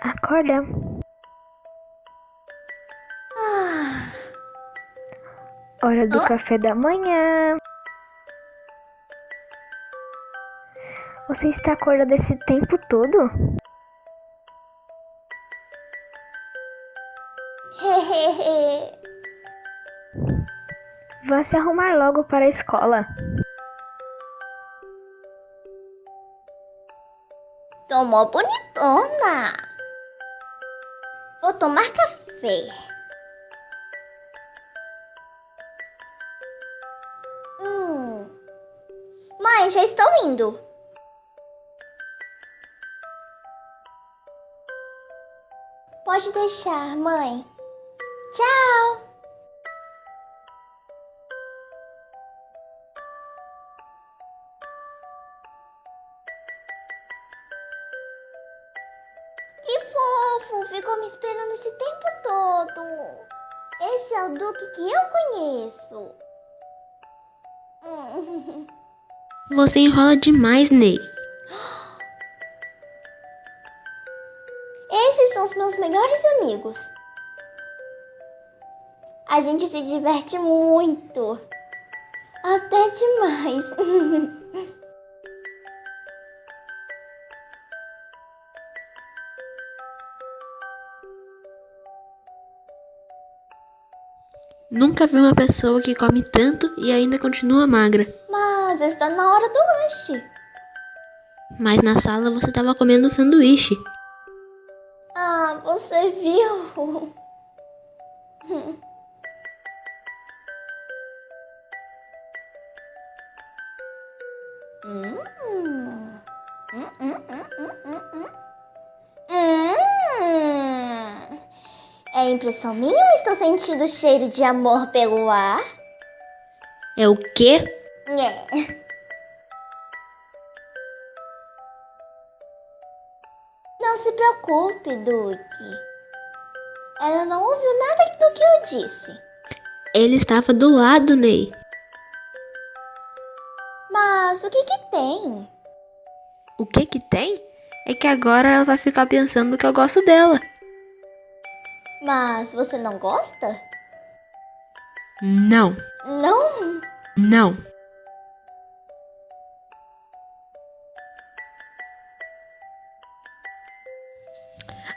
Acorda. Hora do Hã? café da manhã. Você está acordada esse tempo todo? Vá se arrumar logo para a escola. Tomou bonitona. Tomar café. Hum. Mãe, já estou indo. Pode deixar, mãe. Tchau. Ficou me esperando esse tempo todo. Esse é o Duque que eu conheço. Você enrola demais, Ney. Esses são os meus melhores amigos. A gente se diverte muito. Até demais. Nunca vi uma pessoa que come tanto e ainda continua magra. Mas está na hora do lanche. Mas na sala você estava comendo sanduíche. Ah, você viu? É impressão minha ou estou sentindo o cheiro de amor pelo ar? É o quê? Nhé. Não se preocupe, Duque. Ela não ouviu nada do que eu disse. Ele estava do lado, Ney. Mas o que que tem? O que que tem? É que agora ela vai ficar pensando que eu gosto dela. Mas você não gosta? Não, Não? não.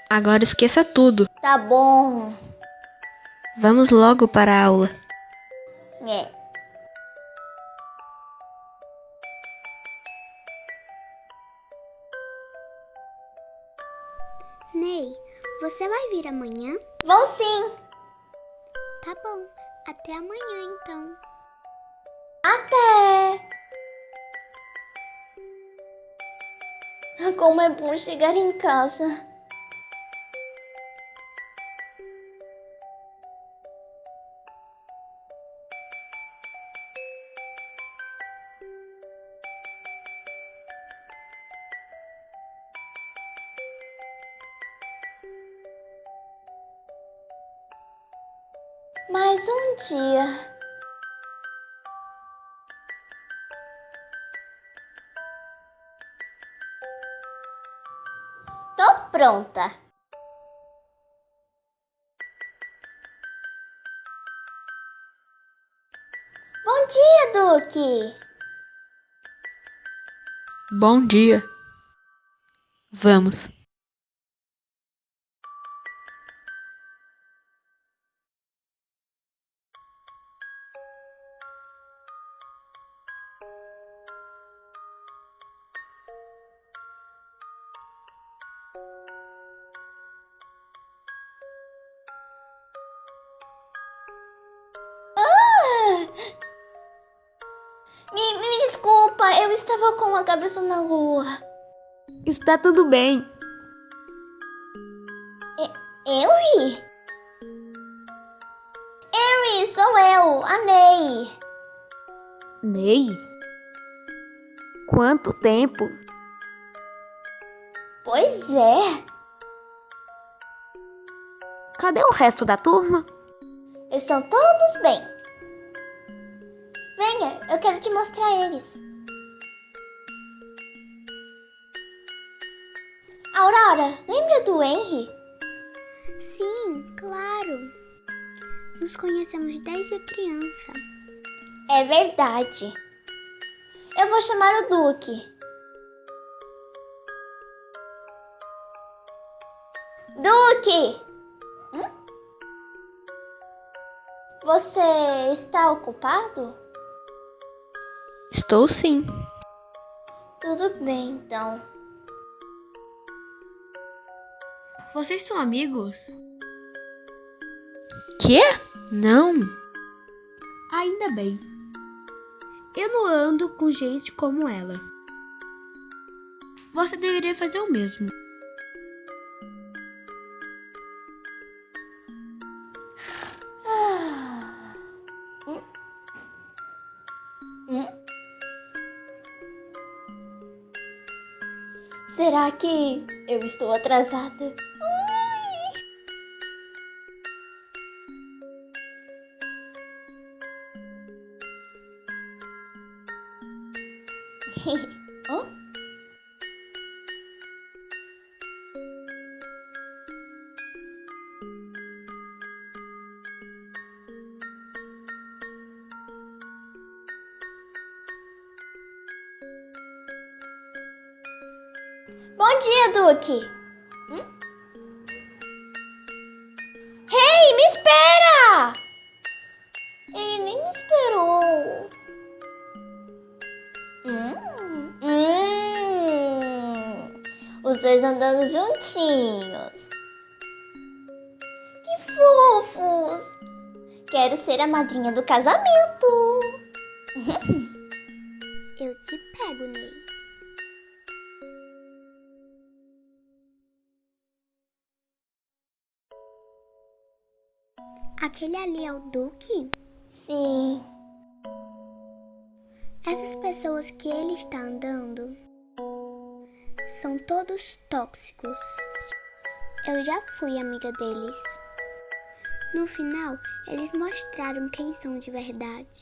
Agora esqueça tudo. Tá bom. Vamos logo para a aula. É. você vai vir amanhã? Vou sim. Tá bom, até amanhã então. Até. Como é bom chegar em casa. Mais um dia. Tô pronta. Bom dia, Duque. Bom dia. Vamos. Desculpa, eu estava com a cabeça na lua. Está tudo bem. Henry? Henry, sou eu, a Ney. Ney? Quanto tempo? Pois é, Cadê o resto da turma? estão todos bem. Venha, eu quero te mostrar eles. Aurora, lembra do Henry? Sim, claro. Nos conhecemos desde criança. É verdade. Eu vou chamar o Duque. Duque! Hum? Você está ocupado? Estou sim. Tudo bem, então. Vocês são amigos? Quê? Não. Ainda bem. Eu não ando com gente como ela. Você deveria fazer o mesmo. Será que eu estou atrasada? Hã? Bom dia, Duque. Hum? Hey, me espera! Ele nem me esperou. Hum, hum. Os dois andando juntinhos. Que fofos! Quero ser a madrinha do casamento. Eu te pego, Ney. Aquele ali é o Duque? Sim. Essas pessoas que ele está andando são todos tóxicos. Eu já fui amiga deles. No final, eles mostraram quem são de verdade.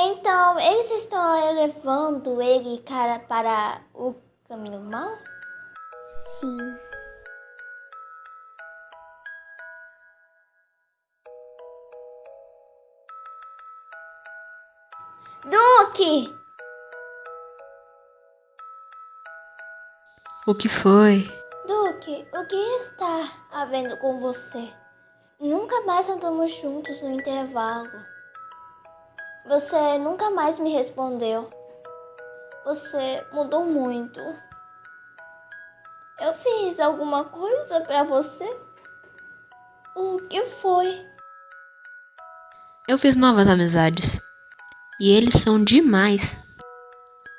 Então, eles estão levando ele cara para o caminho mau? Sim, Duque! O que foi? Duque, o que está havendo com você? Nunca mais andamos juntos no intervalo. Você nunca mais me respondeu. Você mudou muito. Eu fiz alguma coisa pra você? O que foi? Eu fiz novas amizades. E eles são demais.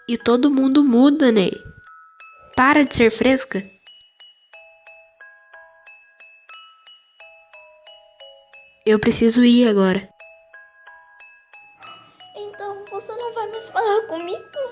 E todo mundo muda, Ney. Para de ser fresca. Eu preciso ir agora. Então você não vai mais falar comigo?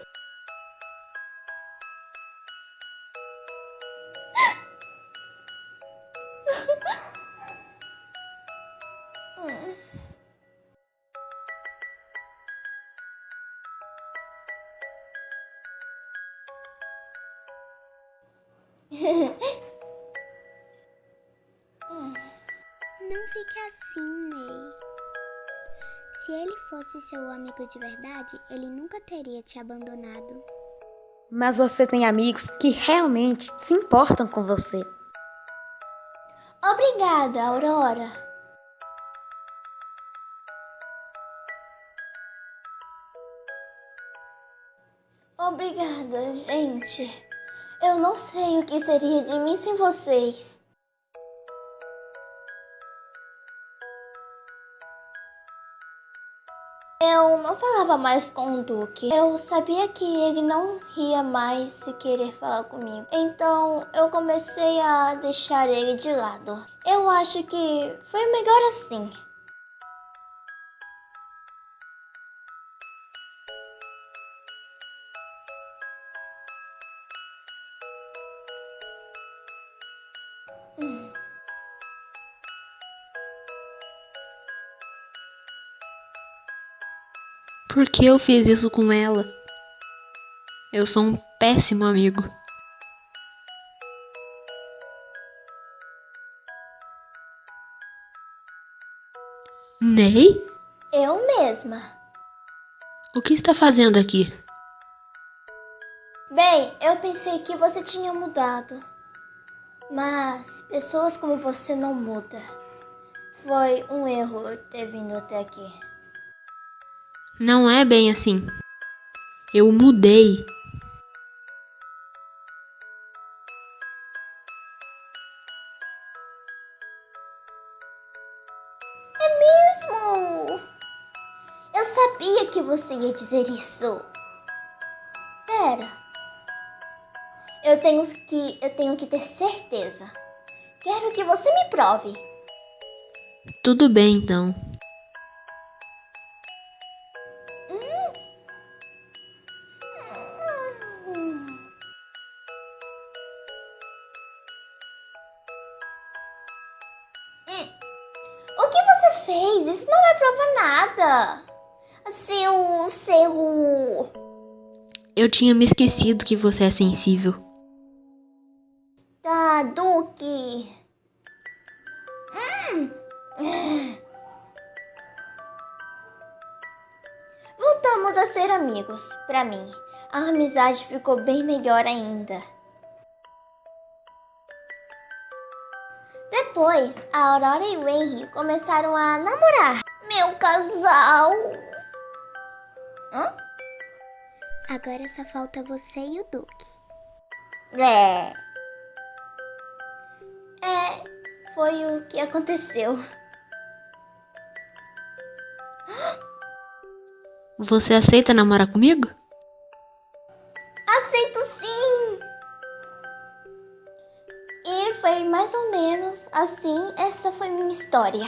não fique assim, Ney. Se ele fosse seu amigo de verdade, ele nunca teria te abandonado. Mas você tem amigos que realmente se importam com você. Obrigada, Aurora. Obrigada, gente. Eu não sei o que seria de mim sem vocês. Eu não falava mais com o Duque. Eu sabia que ele não ria mais se querer falar comigo. Então eu comecei a deixar ele de lado. Eu acho que foi melhor assim. por que eu fiz isso com ela? Eu sou um péssimo amigo. Ney? Eu mesma. O que está fazendo aqui? Bem, eu pensei que você tinha mudado. Mas pessoas como você não mudam. Foi um erro ter vindo até aqui. Não é bem assim. Eu mudei. Mesmo! Eu sabia que você ia dizer isso. Pera. Eu tenho que eu tenho que ter certeza. Quero que você me prove. Tudo bem então. Seu seu Eu tinha me esquecido que você é sensível. da Duque. Hum. Voltamos a ser amigos. Pra mim, a amizade ficou bem melhor ainda. Depois, a Aurora e o Henry começaram a namorar. Meu casal. Hã? Agora só falta você e o Duque. É. É, foi o que aconteceu. Você aceita namorar comigo? Aceito sim! E foi mais ou menos assim, essa foi minha história.